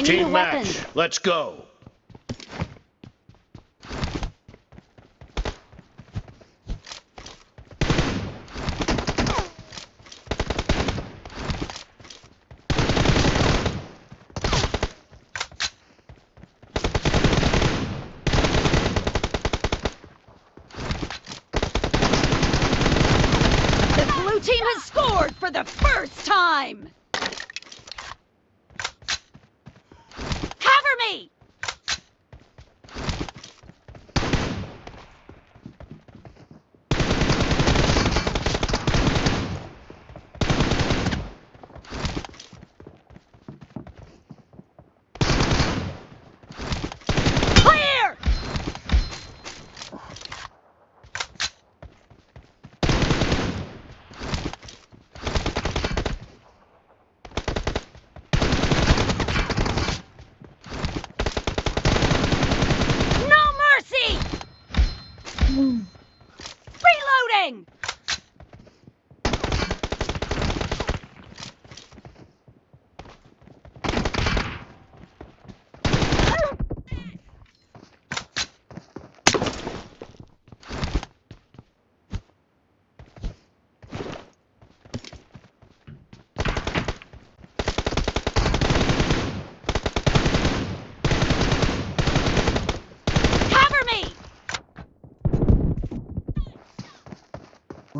I need a match. Let's go.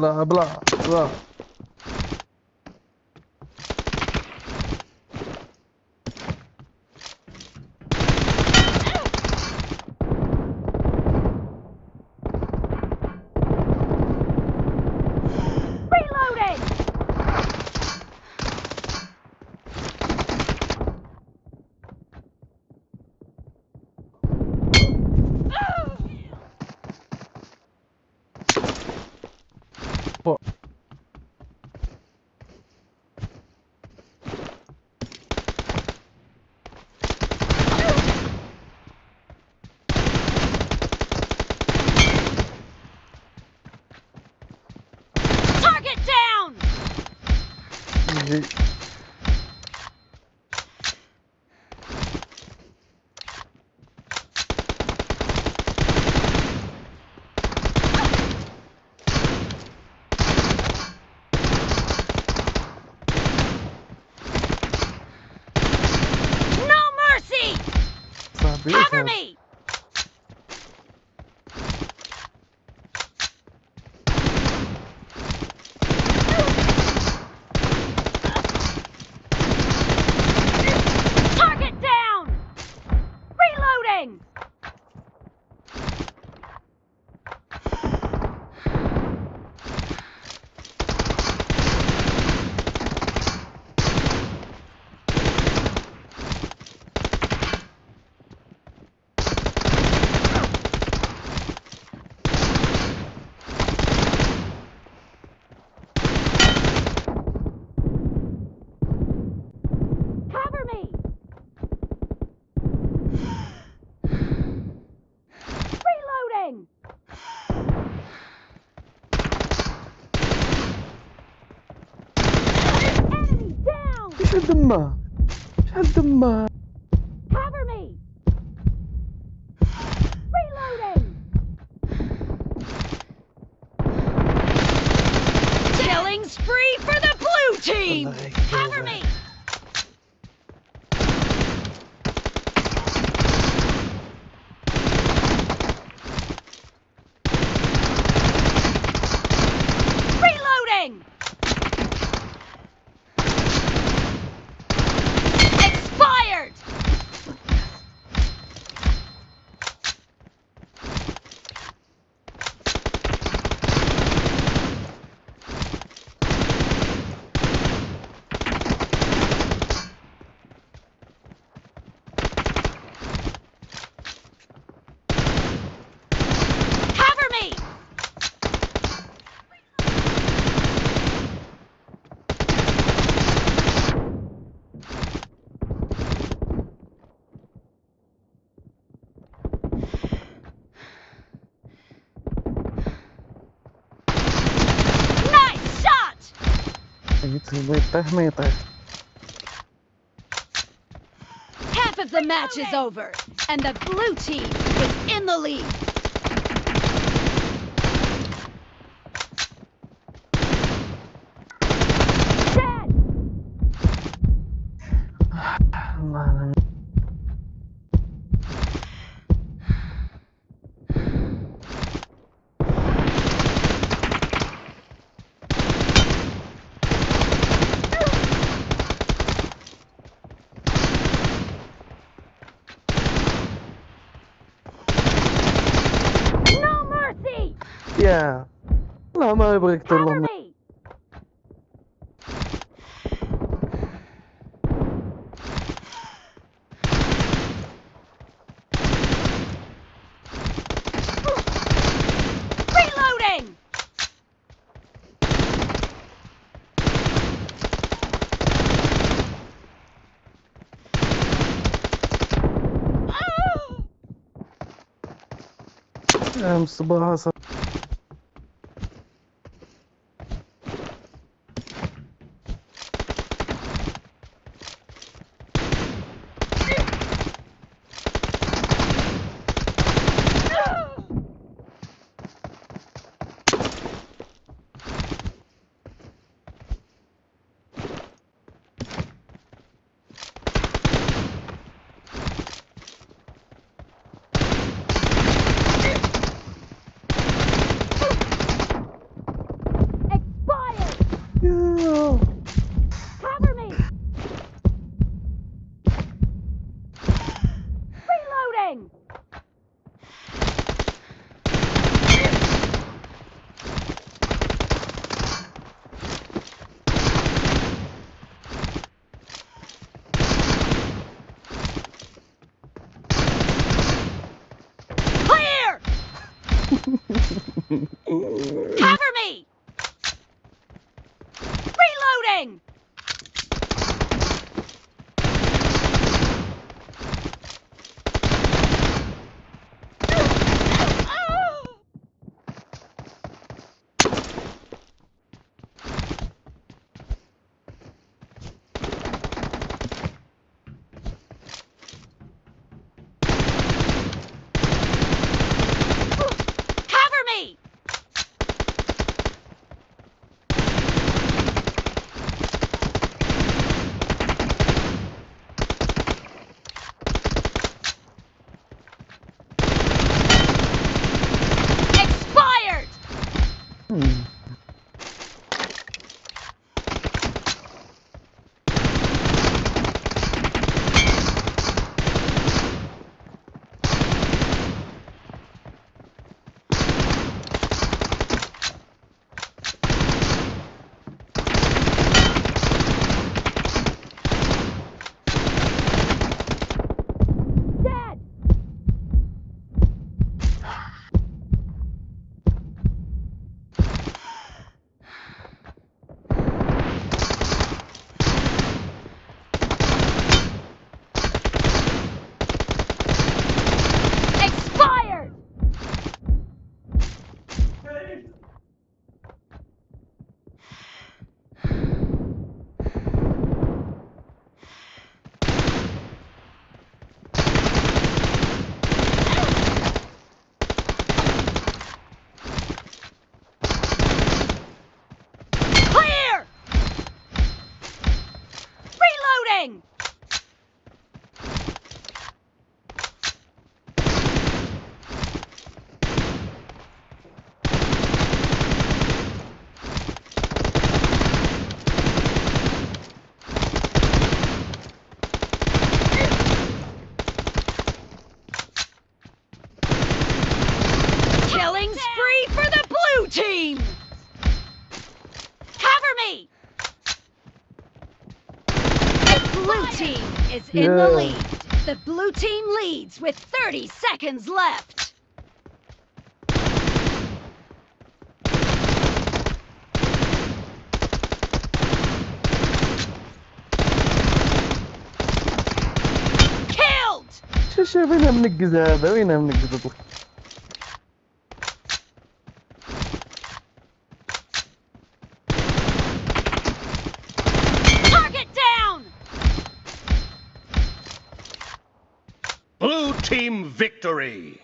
بلا بلا بلا. Shazama! Shazama! Cover me! Reloading! Killing spree for the blue team! Cover me! Half of the match is over, and the blue team is in the lead. Dead! Yeah. Wala makibalik Cover tulong na. me! Reloading! Ah! Um, subaha sa... Expired! Yeah. Cover me! Reloading! Clear! Cover me! Reloading! blue team is in the Yeah. lead. The blue team leads with 30 seconds left. Killed! شو شو وين منقز هذا وين منقز Victory!